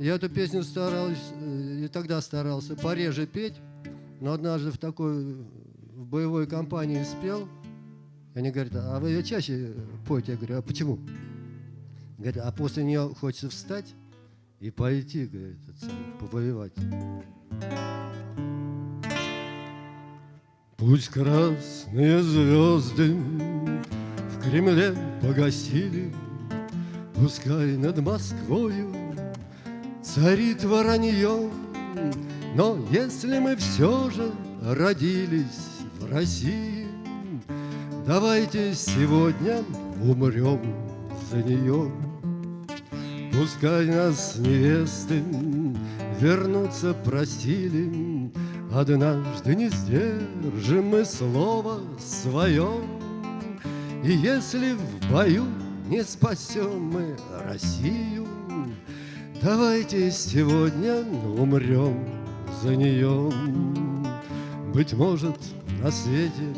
Я эту песню старался, э, и тогда старался пореже петь, но однажды в такой в боевой компании спел. Они говорят, а вы ее чаще поете? Я говорю, а почему? Говорят, а после нее хочется встать и пойти, говорит, повоевать. Пусть красные звезды в Кремле погасили, Пускай над Москвою царит воронье, Но если мы все же родились в России, Давайте сегодня умрем за нее. Пускай нас невесты вернуться просили, Однажды не сдержим мы слово свое, И если в бою не спасем мы Россию, Давайте сегодня умрем за нее. Быть может, на свете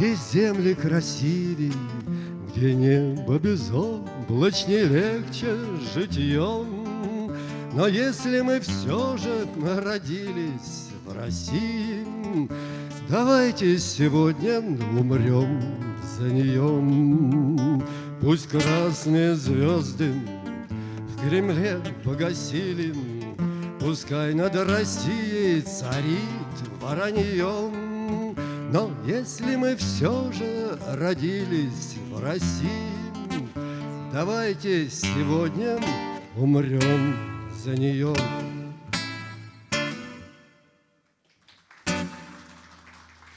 есть земли красивей, Где небо безоблачней легче житьем. Но если мы все же родились в России, Давайте сегодня умрем за нее. Пусть красные звезды в Кремле погасили, Пускай над Россией царит вороньем. Но если мы все же родились в России, Давайте сегодня умрем за нее.